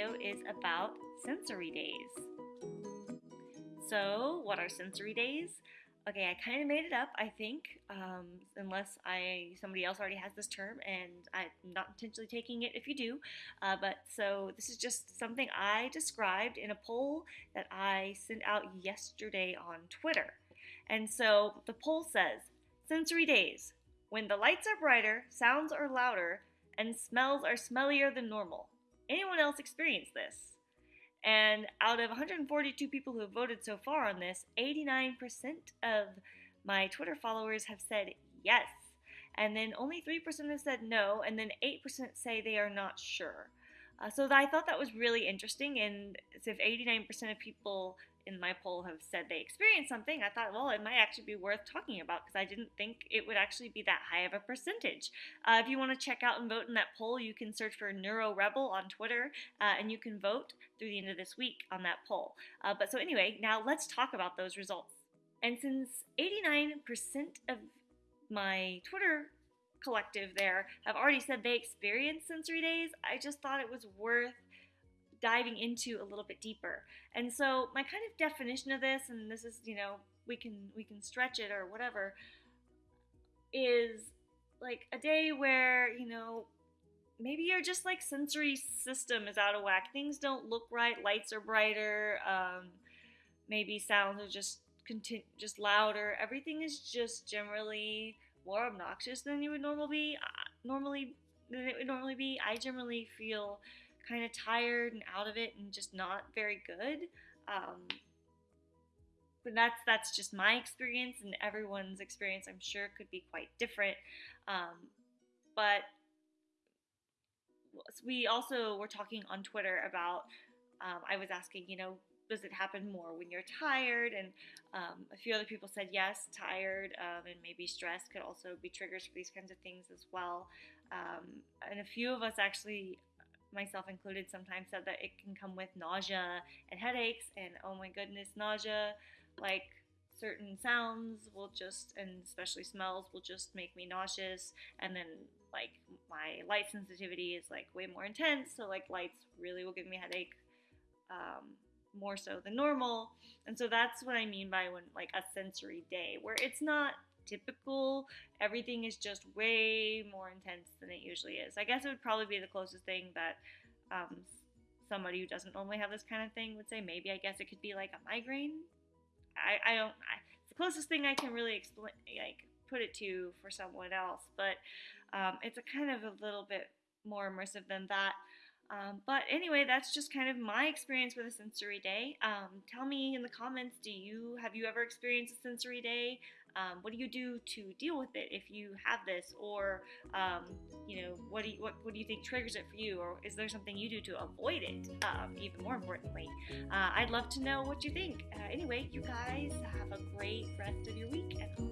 video is about sensory days. So, what are sensory days? Okay, I kind of made it up, I think, um, unless I somebody else already has this term, and I'm not intentionally taking it if you do. Uh, but so this is just something I described in a poll that I sent out yesterday on Twitter. And so the poll says sensory days when the lights are brighter, sounds are louder, and smells are smellier than normal. Anyone else experience this? And out of 142 people who have voted so far on this, 89% of my Twitter followers have said yes. And then only 3% have said no, and then 8% say they are not sure. Uh, so I thought that was really interesting. And if 89% of people in my poll have said they experienced something, I thought, well, it might actually be worth talking about because I didn't think it would actually be that high of a percentage. Uh, if you want to check out and vote in that poll, you can search for Neuro Rebel on Twitter uh, and you can vote through the end of this week on that poll. Uh, but so, anyway, now let's talk about those results. And since 89% of my Twitter collective there have already said they experienced sensory days, I just thought it was worth diving into a little bit deeper. And so my kind of definition of this, and this is, you know, we can we can stretch it or whatever, is like a day where, you know, maybe your just like sensory system is out of whack. Things don't look right, lights are brighter, um, maybe sounds are just continu- just louder. Everything is just generally more obnoxious than you would normally be. Uh, normally than it would normally be. I generally feel kind of tired and out of it and just not very good. Um, but that's that's just my experience, and everyone's experience, I'm sure, could be quite different. Um, but we also were talking on Twitter about. Um, I was asking, you know, does it happen more when you're tired? And um, a few other people said yes, tired, um, and maybe stress could also be triggers for these kinds of things as well. Um, and a few of us actually myself included, sometimes said that it can come with nausea and headaches. And oh my goodness, nausea, like certain sounds will just, and especially smells, will just make me nauseous. And then, like, my light sensitivity is like way more intense. So, like, lights really will give me a headache. Um, more so than normal. And so that's what I mean by when like a sensory day where it's not typical. Everything is just way more intense than it usually is. I guess it would probably be the closest thing that um, somebody who doesn't normally have this kind of thing would say. Maybe I guess it could be like a migraine. I, I don't. I, it's the closest thing I can really explain, like put it to for someone else. But um, it's a kind of a little bit more immersive than that. Um, but anyway, that's just kind of my experience with a sensory day. Um, tell me in the comments, do you have you ever experienced a sensory day? Um, what do you do to deal with it if you have this, or um, you know, what do you, what, what do you think triggers it for you, or is there something you do to avoid it? Um, even more importantly, uh, I'd love to know what you think. Uh, anyway, you guys have a great rest of your week, and